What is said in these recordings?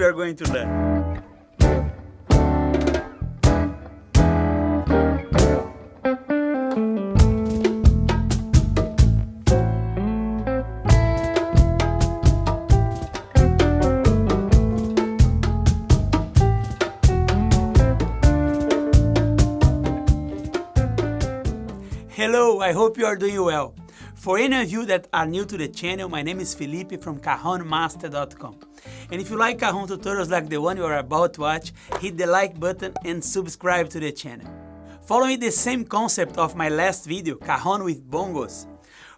we are going to learn. Hello, I hope you are doing well. For any of you that are new to the channel, my name is Felipe from CajonMaster.com. And if you like Cajon tutorials like the one you are about to watch, hit the like button and subscribe to the channel. Following the same concept of my last video, Cajon with Bongos,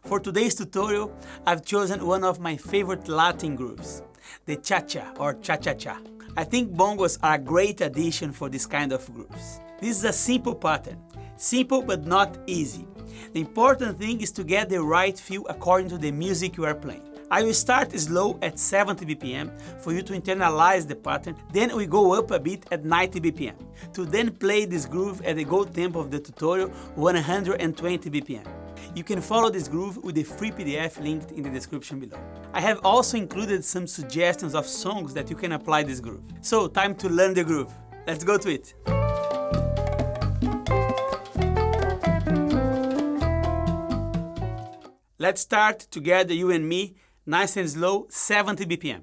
for today's tutorial, I've chosen one of my favorite Latin grooves, the cha-cha or cha-cha-cha. I think bongos are a great addition for this kind of grooves. This is a simple pattern, simple but not easy. The important thing is to get the right feel according to the music you are playing. I will start slow at 70 BPM for you to internalize the pattern, then we go up a bit at 90 BPM, to then play this groove at the go tempo of the tutorial 120 BPM. You can follow this groove with the free PDF linked in the description below. I have also included some suggestions of songs that you can apply this groove. So time to learn the groove. Let's go to it. Let's start together, you and me, nice and slow, 70 BPM.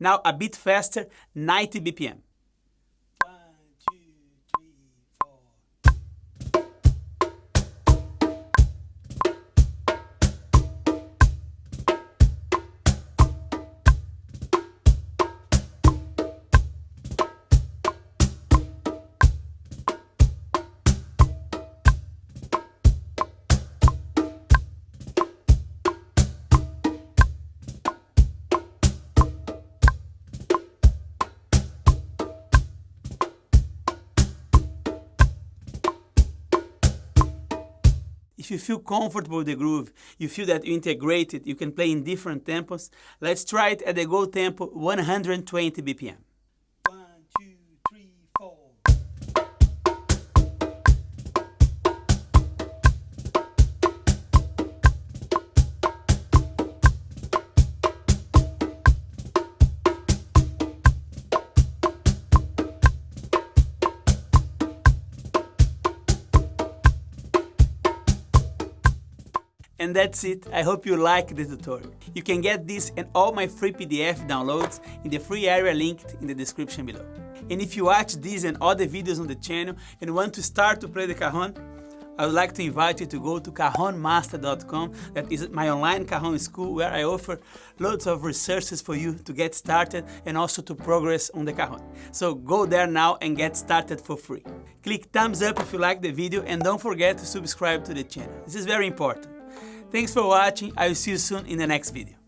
Now a bit faster, 90 BPM. If you feel comfortable with the groove, you feel that you integrate it, you can play in different tempos. Let's try it at the go tempo 120 BPM. And that's it, I hope you like the tutorial. You can get this and all my free PDF downloads in the free area linked in the description below. And if you watch these and other videos on the channel and want to start to play the cajon, I would like to invite you to go to cajonmaster.com. That is my online cajon school where I offer loads of resources for you to get started and also to progress on the cajon. So go there now and get started for free. Click thumbs up if you like the video and don't forget to subscribe to the channel. This is very important. Thanks for watching, I will see you soon in the next video.